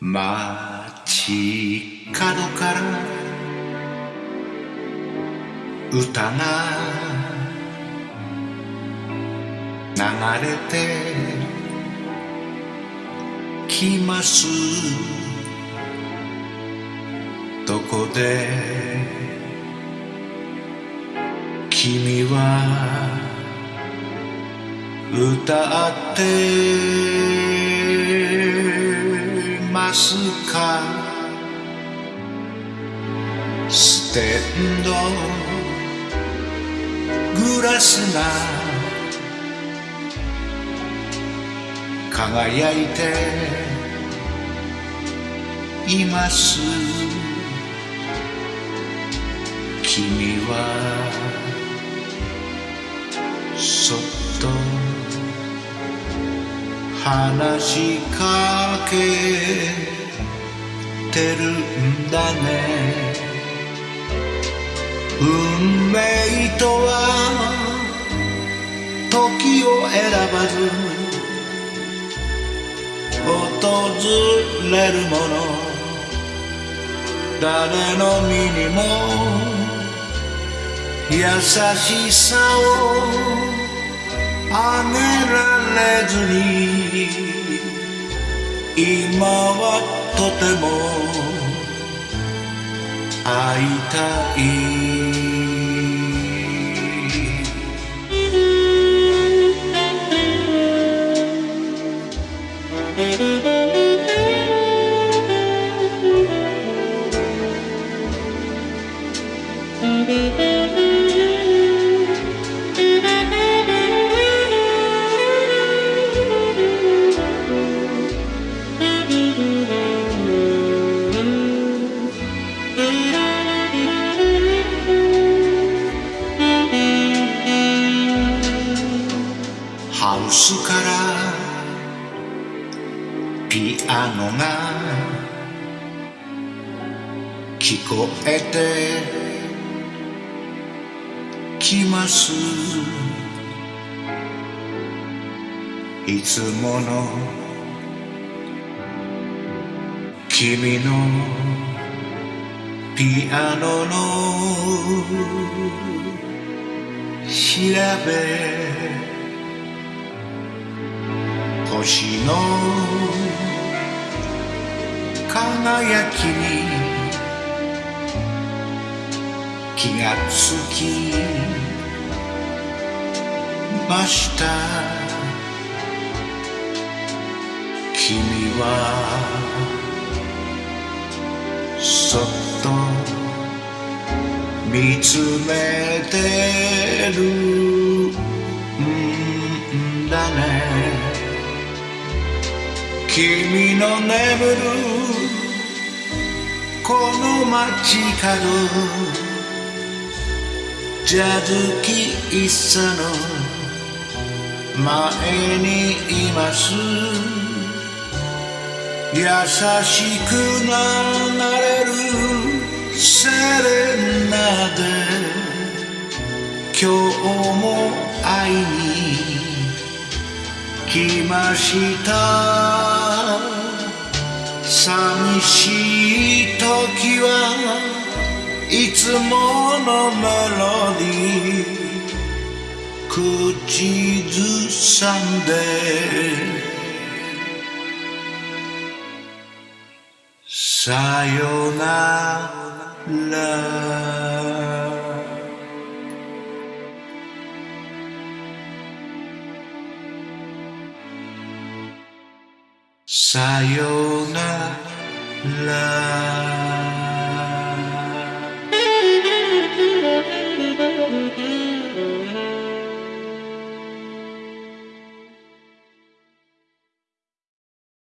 街角から歌が流れてきます。どこで君は歌ってますか。ステンド。グラスが。輝いて。います。君は。そっと。話しかけてるんだね。運命とは時を選ばず訪れるもの。誰の身にも優しさをあげられれずに今はとても会いたいスからピアノが聞こえてきます。いつもの君のピアノの調べ星の輝きに気がつきました。君はそっと見つめてる。君の眠るこの街角ジャズ喫茶の前にいます優しく流れるセレナで。今日も会いに来ました。はいつものメロディー。口ずさんで。さよなら。さよなら。